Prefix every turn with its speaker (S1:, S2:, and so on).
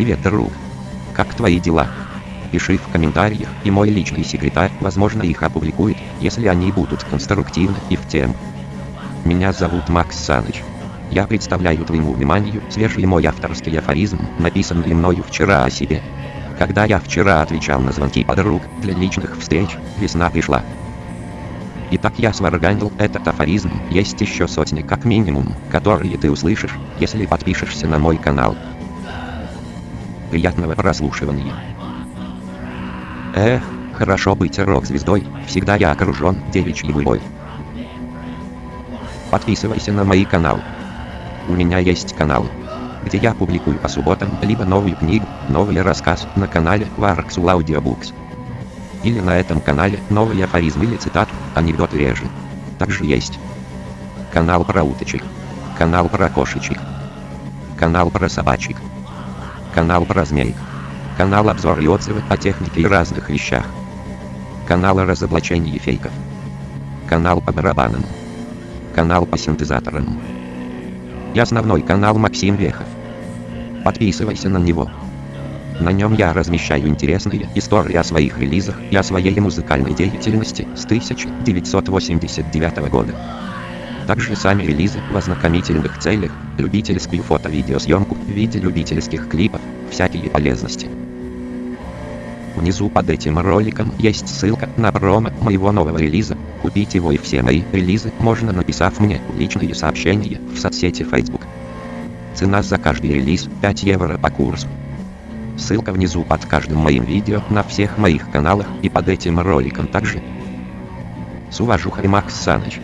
S1: Привет, друг. Как твои дела? Пиши в комментариях, и мой личный секретарь, возможно, их опубликует, если они будут конструктивны и в тему. Меня зовут Макс Саныч. Я представляю твоему вниманию свежий мой авторский афоризм, написанный мною вчера о себе. Когда я вчера отвечал на звонки подруг для личных встреч, весна пришла. Итак, я сварганил этот афоризм, есть еще сотни как минимум, которые ты услышишь, если подпишешься на мой канал. Приятного прослушивания. Эх, хорошо быть рок-звездой, всегда я окружен девичьей любовь. Подписывайся на мои каналы. У меня есть канал, где я публикую по субботам либо новую книгу, новый рассказ на канале Quarksul Audiobooks. Или на этом канале новые афоризмы или цитаты, анекдоты реже. Также есть канал про уточек, канал про кошечек, канал про собачек, канал про змей, канал обзор и отзывы о технике и разных вещах, канал о разоблачении фейков, канал по барабанам, канал по синтезаторам и основной канал Максим Вехов. Подписывайся на него. На нем я размещаю интересные истории о своих релизах и о своей музыкальной деятельности с 1989 года. Также сами релизы в ознакомительных целях, любительскую фото-видеосъемку в виде любительских клипов, всякие полезности. Внизу под этим роликом есть ссылка на промо моего нового релиза. Купить его и все мои релизы можно написав мне личные сообщения в соцсети Facebook. Цена за каждый релиз 5 евро по курсу. Ссылка внизу под каждым моим видео на всех моих каналах и под этим роликом также. С уважухой Макс Саныч.